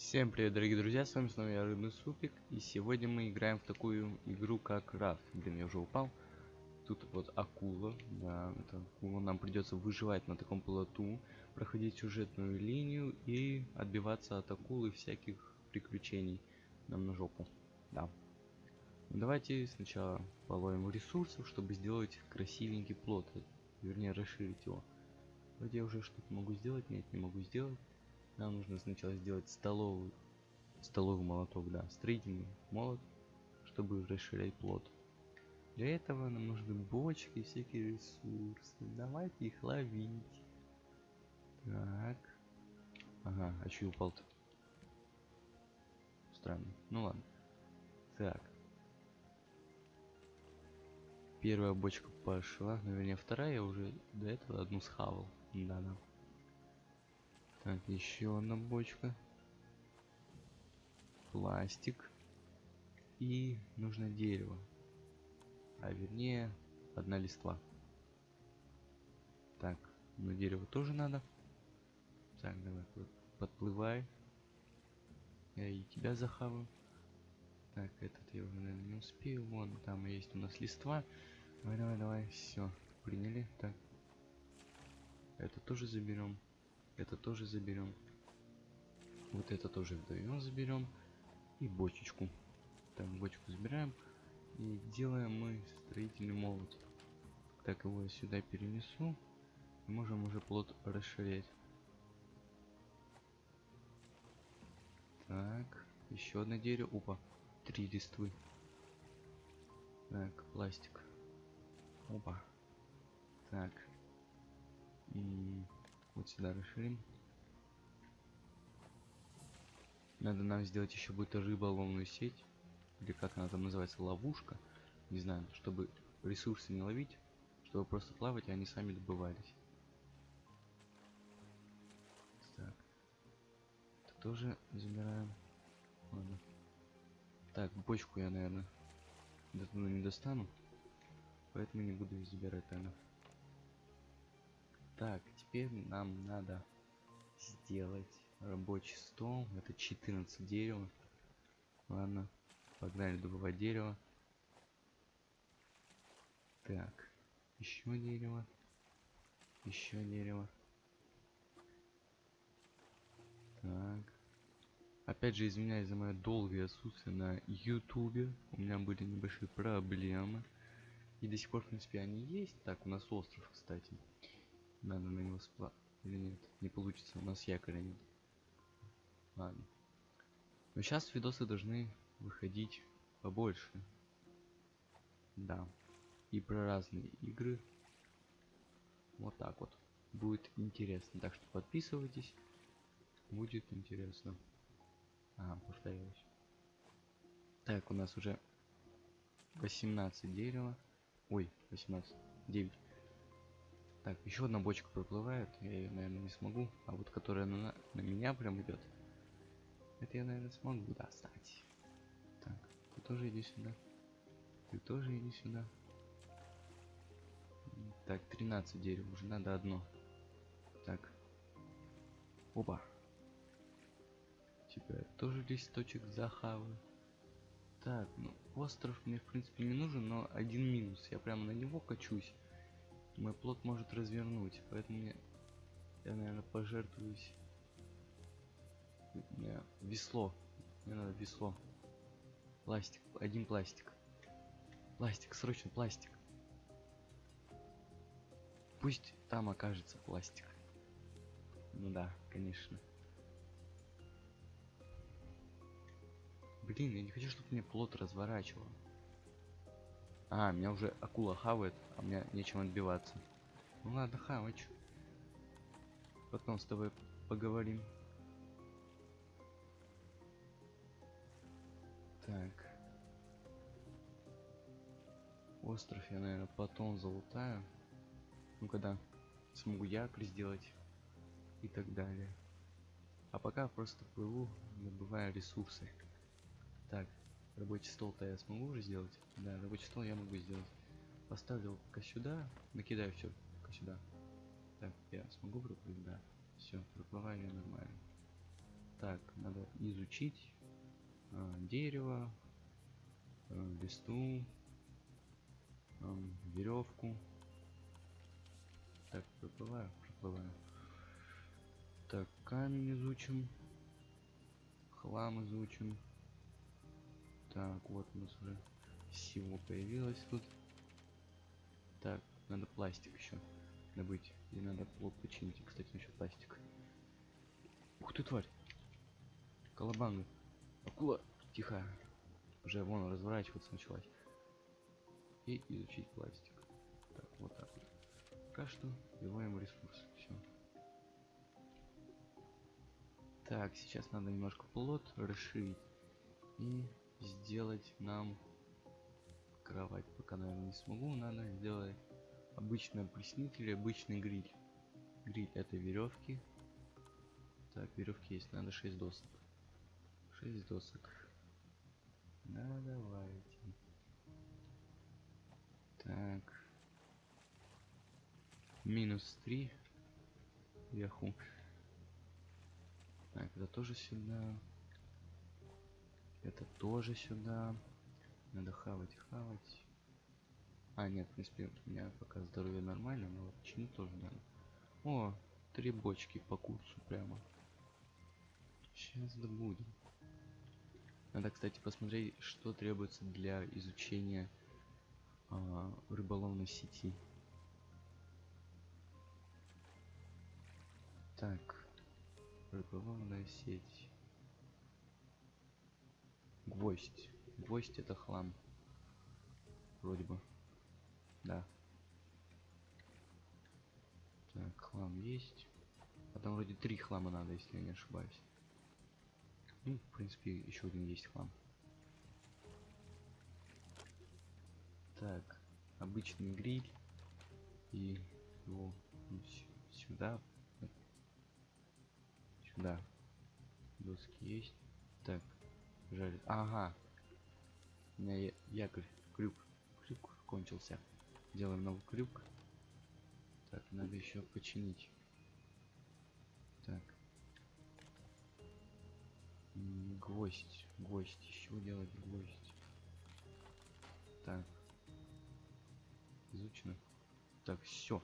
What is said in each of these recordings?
Всем привет, дорогие друзья, с вами снова я, Рыбный Супик, и сегодня мы играем в такую игру, как Рафт. Блин, я уже упал. Тут вот акула, да, это акула. Нам придется выживать на таком плоту, проходить сюжетную линию и отбиваться от акулы всяких приключений нам на жопу. Да. Ну, давайте сначала половим ресурсов, чтобы сделать красивенький плот, вернее расширить его. Вроде я уже что-то могу сделать, нет, не могу сделать. Нам нужно сначала сделать столовый, столовый молоток, да, строительный молот, чтобы расширять плод. Для этого нам нужны бочки и всякие ресурсы. Давайте их ловить. Так. Ага, а че упал-то? Странно. Ну ладно. Так. Первая бочка пошла. Наверное, вторая я уже до этого одну схавал. Да-да. Так, еще одна бочка. Пластик. И нужно дерево. А вернее, одна листва. Так, ну дерево тоже надо. Так, давай, подплывай. Я и тебя захаваю. Так, этот я уже, наверное, не успею. Вон, там есть у нас листва. Давай, давай, давай, все, приняли. Так, это тоже заберем. Это тоже заберем. Вот это тоже вдвоем заберем. И бочечку. Так, бочку забираем. И делаем мы строительный молот. Так, его я сюда перенесу. И можем уже плод расширять. Так, еще одно дерево. Опа, три листвы. Так, пластик. Опа. Так. И вот сюда расширим. Надо нам сделать еще будет рыболовную сеть. Или как она там называется, ловушка. Не знаю, чтобы ресурсы не ловить, чтобы просто плавать, и они сами добывались. Так. Это тоже забираем. Ладно. Так, бочку я, наверное, до туда не достану. Поэтому не буду забирать, наверное. Так, теперь нам надо сделать рабочий стол. Это 14 дерева. Ладно, погнали добывать дерево. Так, еще дерево. Еще дерево. Так. Опять же, извиняюсь за мое долгое отсутствие на ютубе. У меня были небольшие проблемы. И до сих пор, в принципе, они есть. Так, у нас остров, кстати. Надо на него сплав... Или нет? Не получится, у нас якоря нет. Ладно. Но сейчас видосы должны выходить побольше. Да. И про разные игры. Вот так вот. Будет интересно. Так что подписывайтесь. Будет интересно. А, повторилось. Так, у нас уже 18 дерева. Ой, 18. 9. Так, еще одна бочка проплывает. Я ее, наверное, не смогу. А вот которая на, на меня прям идет. Это я, наверное, смогу достать. Так, ты тоже иди сюда. Ты тоже иди сюда. Так, 13 дерев. Уже надо одно. Так. Опа. Тебя тоже листочек захаваю. Так, ну, остров мне, в принципе, не нужен, но один минус. Я прямо на него качусь мой плод может развернуть, поэтому мне, я, наверное, пожертвуюсь. Мне весло. Мне надо весло. Пластик. Один пластик. Пластик, срочно пластик. Пусть там окажется пластик. Ну да, конечно. Блин, я не хочу, чтобы мне плод разворачивал. А, меня уже акула хавает, а мне нечем отбиваться. Ну ладно, хавать. Потом с тобой поговорим. Так. Остров я, наверное, потом залутаю. Ну, когда смогу якорь сделать и так далее. А пока просто плыву, добывая ресурсы. Так, Рабочий стол-то я смогу уже сделать? Да, рабочий стол я могу сделать. Поставлю пока сюда, накидаю все пока сюда. Так, я смогу проплыть? Да. Все, проплываю я нормально. Так, надо изучить а, дерево, а, листу, а, веревку. Так, проплываю, проплываю. Так, камень изучим. Хлам изучим. Так, вот у нас уже всего появилось тут. Так, надо пластик еще добыть. И надо плод починить. Кстати, насчет пластика. Ух ты, тварь! Колобанга. Акула. Тихо. Уже вон разворачиваться началась. И изучить пластик. Так, вот так вот. Пока что убиваем ресурс. Все. Так, сейчас надо немножко плод расширить. И сделать нам кровать. Пока, наверное, не смогу. Надо сделать обычный опреснитель обычный гриль. Гриль это веревки. Так, веревки есть. Надо 6 досок. 6 досок. Да, давайте. Так. Минус 3 вверху. Так, это тоже сюда. Это тоже сюда. Надо хавать, хавать. А, нет, в принципе, у меня пока здоровье нормально, но чинить тоже надо. О, три бочки по курсу прямо. Сейчас добудем. Надо, кстати, посмотреть, что требуется для изучения а, рыболовной сети. Так, рыболовная сеть. Гвоздь. Гвоздь это хлам. Вроде бы. Да. Так, хлам есть. А там вроде три хлама надо, если я не ошибаюсь. Ну, в принципе, еще один есть хлам. Так, обычный гриль. И его сюда. Сюда. Доски есть. Жарит. Ага. У меня якорь, крюк, крюк кончился. Делаем новый крюк. Так, надо еще починить. Так. Гвоздь, гвоздь, еще делать гвоздь. Так. Изучено. Так, все.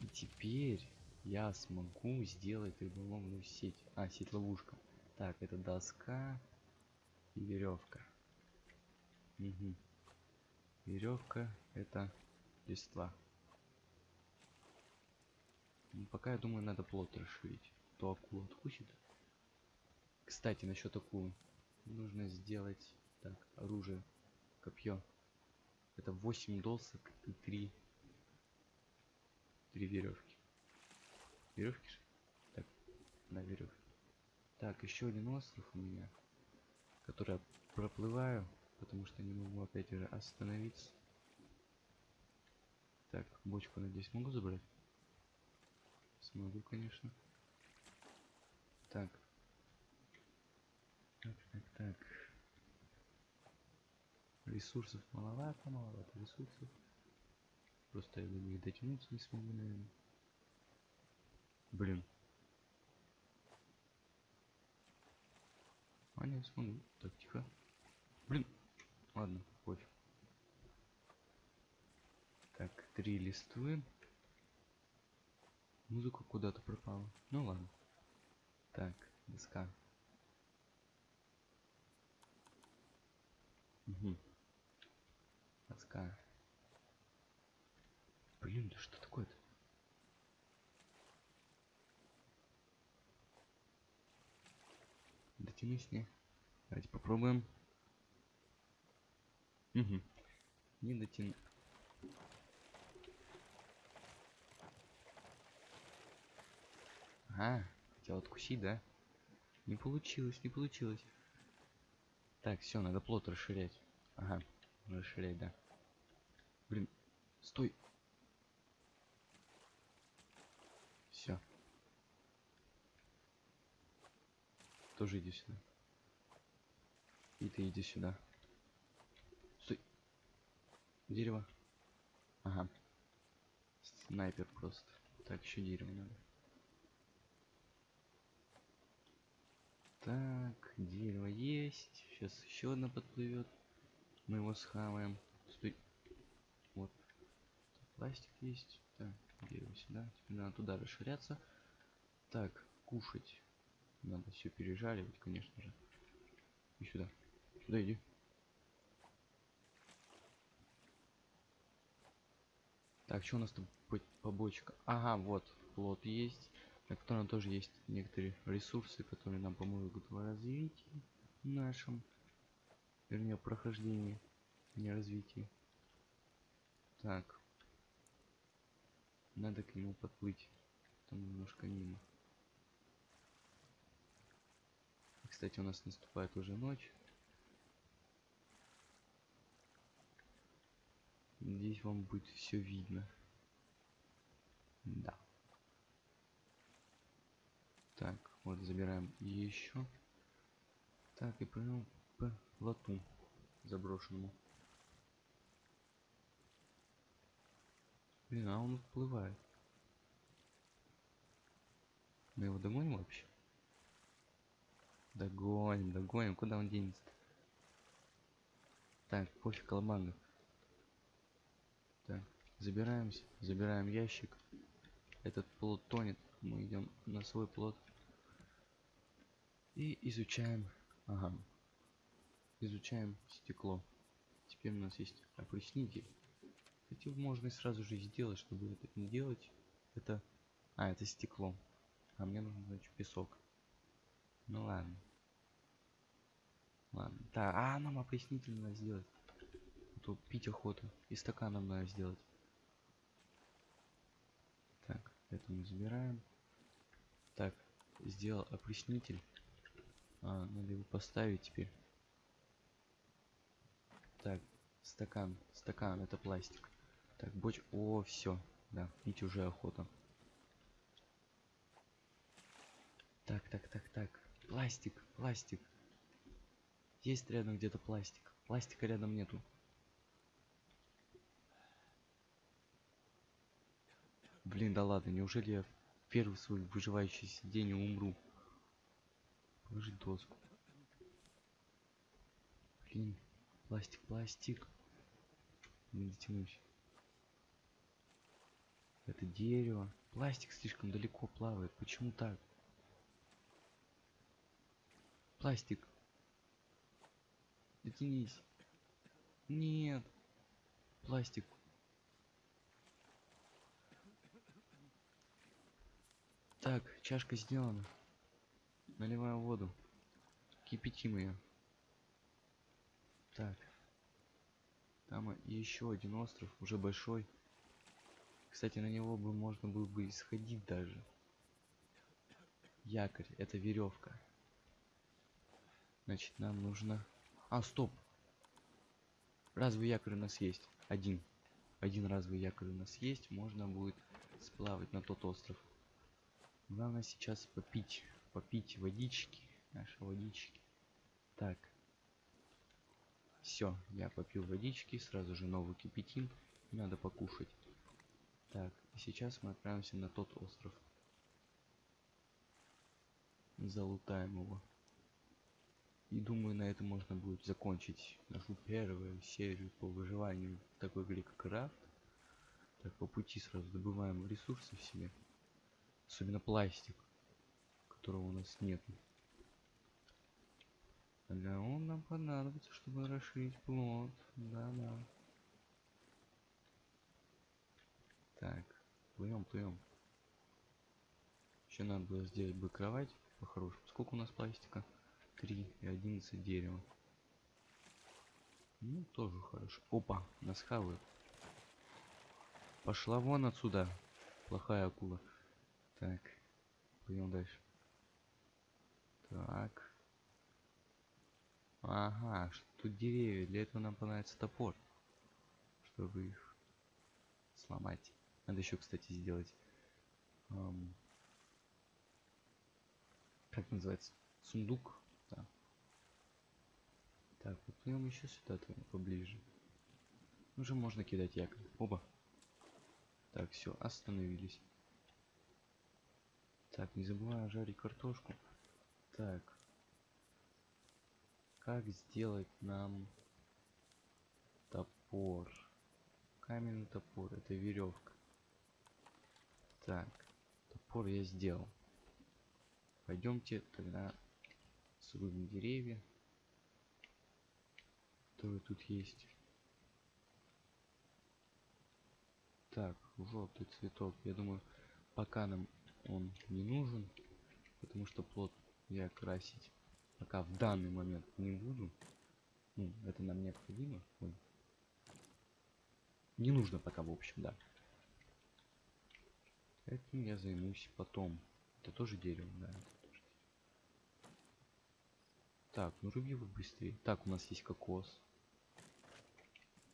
И теперь я смогу сделать рыболовную сеть. А, сеть ловушка. Так, это доска и веревка. Угу. Веревка это листва. Ну, пока я думаю, надо плод расширить. То акула откусит. Кстати, насчет акулы. Нужно сделать так, оружие, копье. Это 8 досок и 3 три веревки. Веревки же? Так, на веревке. Так, еще один остров у меня, который я проплываю, потому что не могу опять же остановиться. Так, бочку, надеюсь, могу забрать? Смогу, конечно. Так. Так, так, так. Ресурсов маловато, маловато ресурсов. Просто я до них дотянуться не смогу, наверное. Блин. Не смогу. Так, тихо. Блин. Ладно, пофиг. Так, три листвы. Музыка куда-то пропала. Ну ладно. Так, доска. Угу. Доска. Блин, да что не? Давайте попробуем. Угу. Не дотяну. Ага, хотел откусить, да? Не получилось, не получилось. Так, все, надо плод расширять. Ага, расширять, да. Блин, стой. Все. Тоже иди сюда. И ты иди сюда. Стой. Дерево. Ага. Снайпер просто. Так, еще дерево надо. Так, дерево есть. Сейчас еще одно подплывет. Мы его схаваем. Стой. Вот. Пластик есть. Так, дерево сюда. Теперь надо туда расширяться. Так, кушать. Надо все пережаривать, конечно же. И сюда. Сюда иди. Так, что у нас там по побочка? Ага, вот, плод есть, на котором тоже есть некоторые ресурсы, которые нам помогут в развитии нашем, вернее, прохождении, не развитии. Так, надо к нему подплыть, там немножко мимо. Кстати, у нас наступает уже ночь. Здесь вам будет все видно. Да. Так, вот забираем еще. Так, и пойдем по лоту заброшенному. Блин, а он всплывает. Мы его догоним вообще? Догоним, догоним. Куда он денется? Так, пофиг, колобанга. Так, забираемся, забираем ящик. Этот плод тонет. Мы идем на свой плод. И изучаем. Ага. Изучаем стекло. Теперь у нас есть опреснитель. Хотя можно и сразу же сделать, чтобы это не делать. Это... А, это стекло. А мне нужен, значит, песок. Ну ладно. Ладно. Да, а нам опреснитель надо сделать тут пить охота. И стаканом надо сделать. Так, это мы забираем. Так, сделал опреснитель. А, надо его поставить теперь. Так, стакан. Стакан, это пластик. Так, боч... О, все. Да, пить уже охота. Так, так, так, так. Пластик, пластик. Есть рядом где-то пластик. Пластика рядом нету. Блин, да ладно, неужели я в первый свой выживающий день умру? Положить доску. Блин, пластик, пластик. Не дотянусь. Это дерево. Пластик слишком далеко плавает. Почему так? Пластик. Дотянись. Нет. Пластик. Так, чашка сделана. Наливаем воду. Кипятим ее. Так. Там еще один остров, уже большой. Кстати, на него бы можно было бы исходить даже. Якорь, это веревка. Значит, нам нужно... А, стоп! Разовый якорь у нас есть. Один. Один разовый якорь у нас есть. Можно будет сплавать на тот остров. Главное сейчас попить, попить водички, наши водички. Так. Все, я попил водички, сразу же новый кипятин. Надо покушать. Так, и сейчас мы отправимся на тот остров. Залутаем его. И думаю, на этом можно будет закончить нашу первую серию по выживанию в такой игре, как Рафт. Так, по пути сразу добываем ресурсы в себе. Особенно пластик, которого у нас нет. Да он нам понадобится, чтобы расширить плод. Да-да. Так, плывем, плывем. Еще надо было сделать бы кровать по-хорошему. Сколько у нас пластика? 3 и 11 дерева. Ну, тоже хорошо. Опа, нас хавают. Пошла вон отсюда, плохая акула. Так, пойдем дальше. Так. Ага, тут деревья. Для этого нам понадобится топор. Чтобы их сломать. Надо еще, кстати, сделать... Эм, как называется? Сундук. Так, подплывем еще сюда поближе. Уже можно кидать якорь. Оба. Так, все, остановились. Так, не забываем жарить картошку. Так, как сделать нам топор. Каменный топор, это веревка. Так, топор я сделал. Пойдемте тогда срубим деревья, которые тут есть. Так, желтый цветок. Я думаю, пока нам он не нужен, потому что плод я красить пока в данный момент не буду. Ну, это нам необходимо. Ой. Не нужно пока, в общем, да. Этим я займусь потом. Это тоже дерево, да. Так, ну руби быстрее. Так, у нас есть кокос.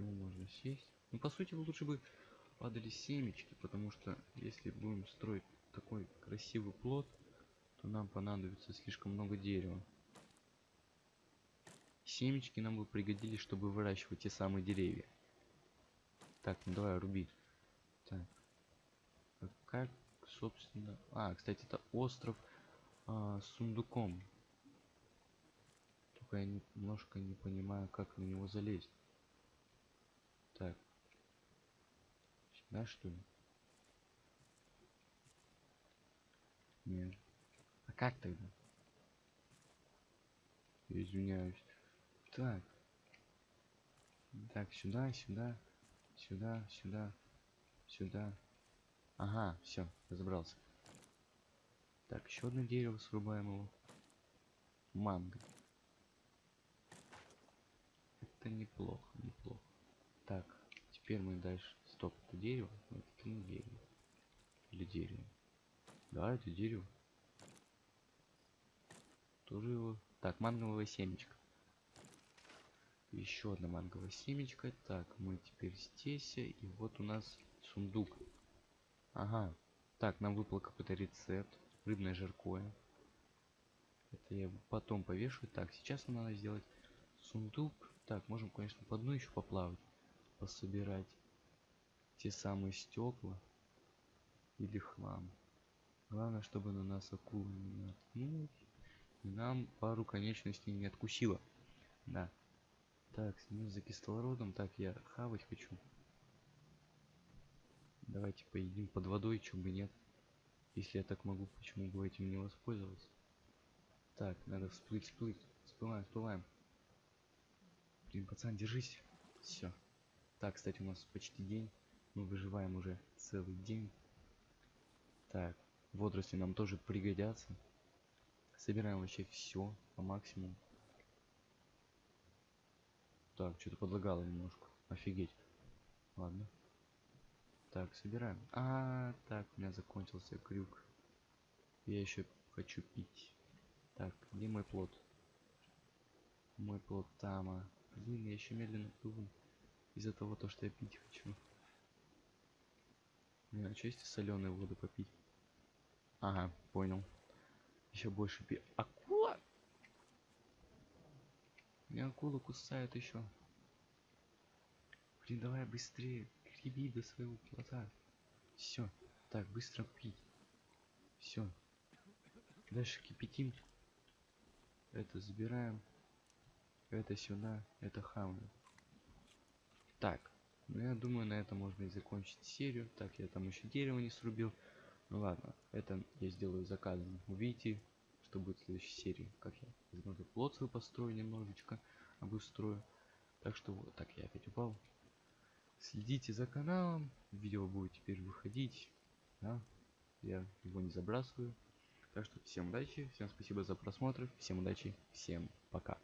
Его можно съесть. Ну, по сути, лучше бы падали семечки, потому что если будем строить такой красивый плод, то нам понадобится слишком много дерева. Семечки нам бы пригодились, чтобы выращивать те самые деревья. Так, ну давай, руби. Так. А как, собственно... А, кстати, это остров а, с сундуком. Только я немножко не понимаю, как на него залезть. Так. Сюда, что ли? Нет. А как тогда? Извиняюсь. Так. Так, сюда, сюда, сюда, сюда, сюда. Ага, все, разобрался. Так, еще одно дерево срубаем его. Манго. Это неплохо, неплохо. Так, теперь мы дальше. Стоп, это дерево? Это не дерево. Или дерево? Да, это дерево. Тоже его. Так, манговое семечко. Еще одна манговая семечка. Так, мы теперь здесь. И вот у нас сундук. Ага. Так, нам выпал какой-то рецепт. Рыбное жаркое. Это я потом повешу. Так, сейчас нам надо сделать сундук. Так, можем, конечно, по дну еще поплавать. Пособирать те самые стекла. Или хлам. Главное, чтобы на нас акула не наткнулась. И нам пару конечностей не откусила. Да. Так, снизу за кислородом. Так, я хавать хочу. Давайте поедим под водой, чего бы нет. Если я так могу, почему бы этим не воспользоваться? Так, надо всплыть, всплыть. Всплываем, всплываем. Блин, пацан, держись. Все. Так, кстати, у нас почти день. Мы выживаем уже целый день. Так, водоросли нам тоже пригодятся. Собираем вообще все по максимуму. Так, что-то подлагало немножко. Офигеть. Ладно. Так, собираем. А, так, у меня закончился крюк. Я еще хочу пить. Так, где мой плод? Мой плод там. А. Блин, я еще медленно плыву. Из-за того, то, что я пить хочу. Не, а что если соленую воду попить? Ага, понял. Еще больше пи... Акула! Меня акула кусает еще. Блин, давай быстрее. Греби до своего плота. Все. Так, быстро пить. Все. Дальше кипятим. Это забираем. Это сюда. Это хаваем. Так. Ну, я думаю, на этом можно и закончить серию. Так, я там еще дерево не срубил. Ну ладно, это я сделаю заказом. Увидите, что будет в следующей серии. Как я, возможно, плод свой построю немножечко, обустрою. Так что вот, так я опять упал. Следите за каналом, видео будет теперь выходить. Да? Я его не забрасываю. Так что всем удачи, всем спасибо за просмотр, всем удачи, всем пока.